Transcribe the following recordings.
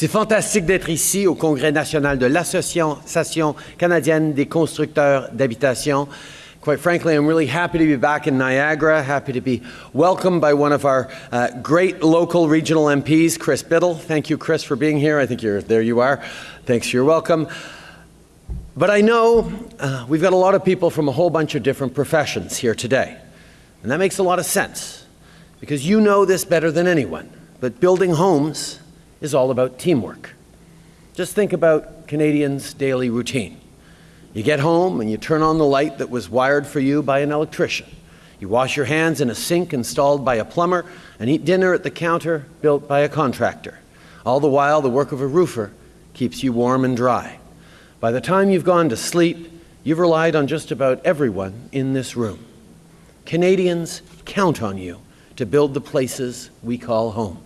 C'est fantastique d'être ici au Congrès national de l'Association canadienne des constructeurs d'habitation. Quite frankly, I'm really happy to be back in Niagara, happy to be welcomed by one of our uh, great local regional MPs, Chris Bittle. Thank you, Chris, for being here. I think you're, there you are. Thanks, for your welcome. But I know uh, we've got a lot of people from a whole bunch of different professions here today. And that makes a lot of sense because you know this better than anyone. But building homes is all about teamwork. Just think about Canadians' daily routine. You get home and you turn on the light that was wired for you by an electrician. You wash your hands in a sink installed by a plumber and eat dinner at the counter built by a contractor. All the while, the work of a roofer keeps you warm and dry. By the time you've gone to sleep, you've relied on just about everyone in this room. Canadians count on you to build the places we call home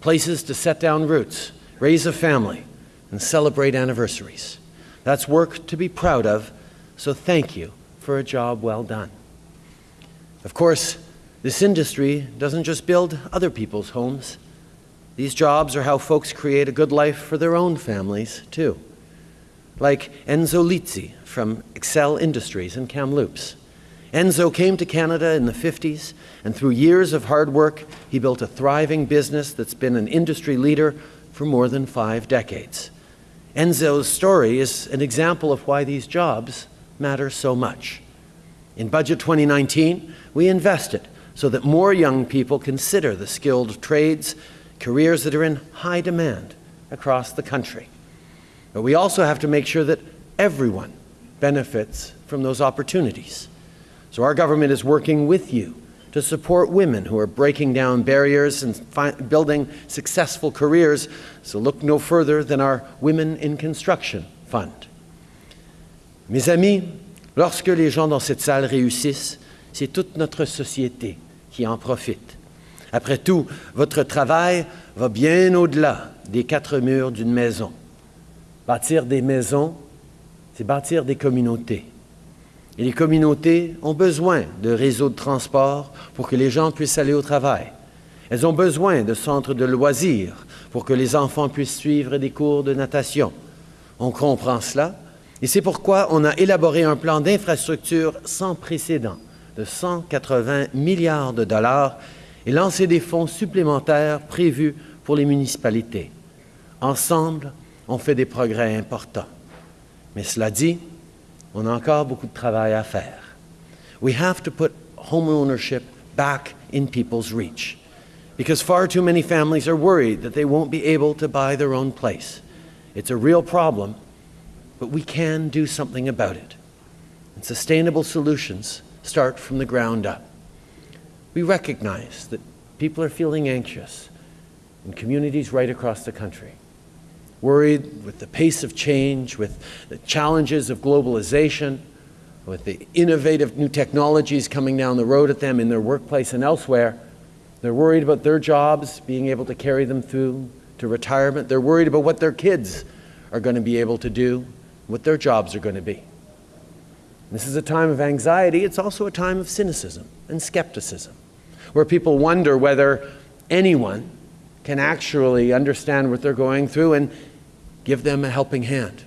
places to set down roots, raise a family, and celebrate anniversaries. That's work to be proud of, so thank you for a job well done. Of course, this industry doesn't just build other people's homes. These jobs are how folks create a good life for their own families, too. Like Enzo Lizzi from Excel Industries in Kamloops. Enzo came to Canada in the 50s, and through years of hard work, he built a thriving business that's been an industry leader for more than five decades. Enzo's story is an example of why these jobs matter so much. In Budget 2019, we invested so that more young people consider the skilled trades, careers that are in high demand across the country. But we also have to make sure that everyone benefits from those opportunities. So our government is working with you to support women who are breaking down barriers and building successful careers. So look no further than our Women in Construction Fund. Mes amis, lorsque les gens dans cette salle réussissent, c'est toute notre société qui en profite. Après tout, votre travail va bien au-delà des quatre murs d'une maison. Bâtir des maisons, c'est bâtir des communautés. Et les communautés ont besoin de réseaux de transport pour que les gens puissent aller au travail. Elles ont besoin de centres de loisirs pour que les enfants puissent suivre des cours de natation. On comprend cela et c'est pourquoi on a élaboré un plan d'infrastructure sans précédent de 180 milliards de dollars et lancé des fonds supplémentaires prévus pour les municipalités. Ensemble, on fait des progrès importants. Mais cela dit, on a encore beaucoup de travail à faire. We have to put home ownership back in people's reach because far too many families are worried that they won't be able to buy their own place. It's a real problem, but we can do something about it. And sustainable solutions start from the ground up. We recognize that people are feeling anxious in communities right across the country worried with the pace of change, with the challenges of globalization, with the innovative new technologies coming down the road at them in their workplace and elsewhere. They're worried about their jobs, being able to carry them through to retirement. They're worried about what their kids are going to be able to do, what their jobs are going to be. This is a time of anxiety. It's also a time of cynicism and skepticism, where people wonder whether anyone can actually understand what they're going through and give them a helping hand.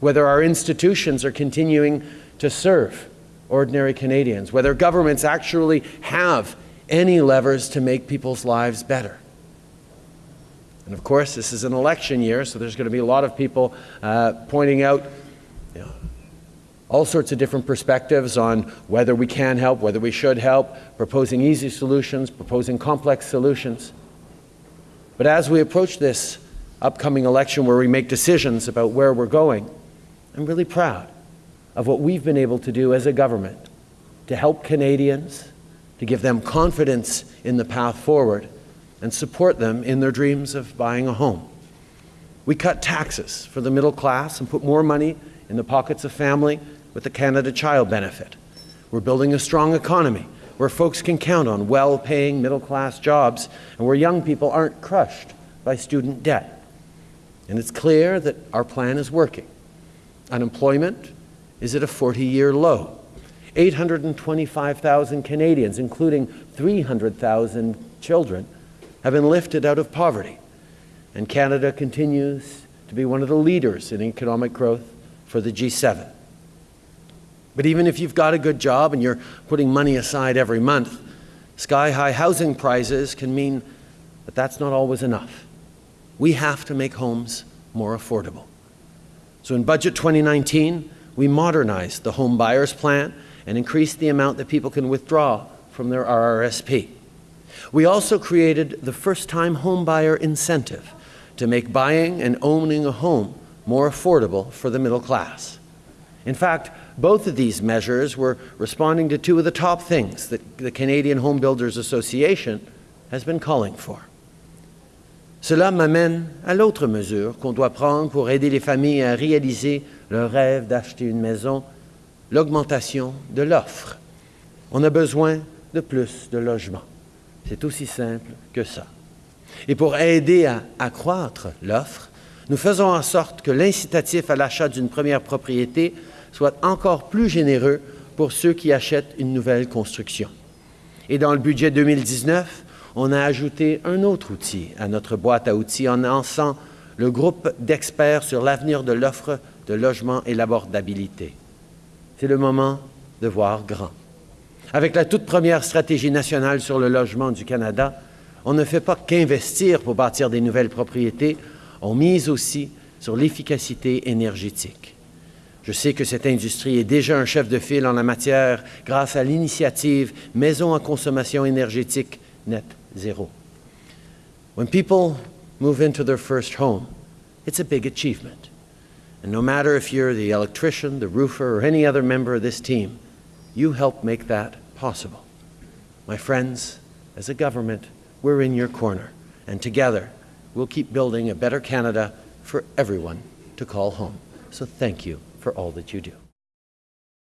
Whether our institutions are continuing to serve ordinary Canadians, whether governments actually have any levers to make people's lives better. And of course, this is an election year, so there's going to be a lot of people uh, pointing out you know, all sorts of different perspectives on whether we can help, whether we should help, proposing easy solutions, proposing complex solutions. But as we approach this upcoming election where we make decisions about where we're going, I'm really proud of what we've been able to do as a government to help Canadians, to give them confidence in the path forward, and support them in their dreams of buying a home. We cut taxes for the middle class and put more money in the pockets of family with the Canada Child Benefit. We're building a strong economy where folks can count on well-paying middle-class jobs and where young people aren't crushed by student debt. And it's clear that our plan is working. Unemployment is at a 40-year low. 825,000 Canadians, including 300,000 children, have been lifted out of poverty. and Canada continues to be one of the leaders in economic growth for the G7. But even if you've got a good job and you're putting money aside every month, sky high housing prices can mean that that's not always enough. We have to make homes more affordable. So in Budget 2019, we modernized the home buyers plan and increased the amount that people can withdraw from their RRSP. We also created the first-time homebuyer incentive to make buying and owning a home more affordable for the middle class. In fact, both of these measures were responding to two of the top things that the Canadian Home Builders Association has been calling for. Cela m'amène à l'autre mesure qu'on doit prendre pour aider les familles à réaliser leur rêve d'acheter une maison, l'augmentation de l'offre. On a besoin de plus de logements. C'est aussi simple que ça. Et pour aider à accroître l'offre, nous faisons en sorte que l'incitatif à l'achat d'une première propriété soit encore plus généreux pour ceux qui achètent une nouvelle construction. Et dans le budget 2019, on a ajouté un autre outil à notre boîte à outils en lançant le groupe d'experts sur l'avenir de l'offre de logement et l'abordabilité. C'est le moment de voir grand. Avec la toute première stratégie nationale sur le logement du Canada, on ne fait pas qu'investir pour bâtir des nouvelles propriétés, on mise aussi sur l'efficacité énergétique. Je sais que cette industrie est déjà un chef de file en la matière grâce à l'initiative Maison en consommation énergétique net zéro. When people move into their first home, it's a big achievement. And no matter if you're the electrician, the roofer, or any other member of this team, you help make that possible. My friends, as a government, we're in your corner, and together we'll keep building a better Canada for everyone to call home. So thank you for all that you do.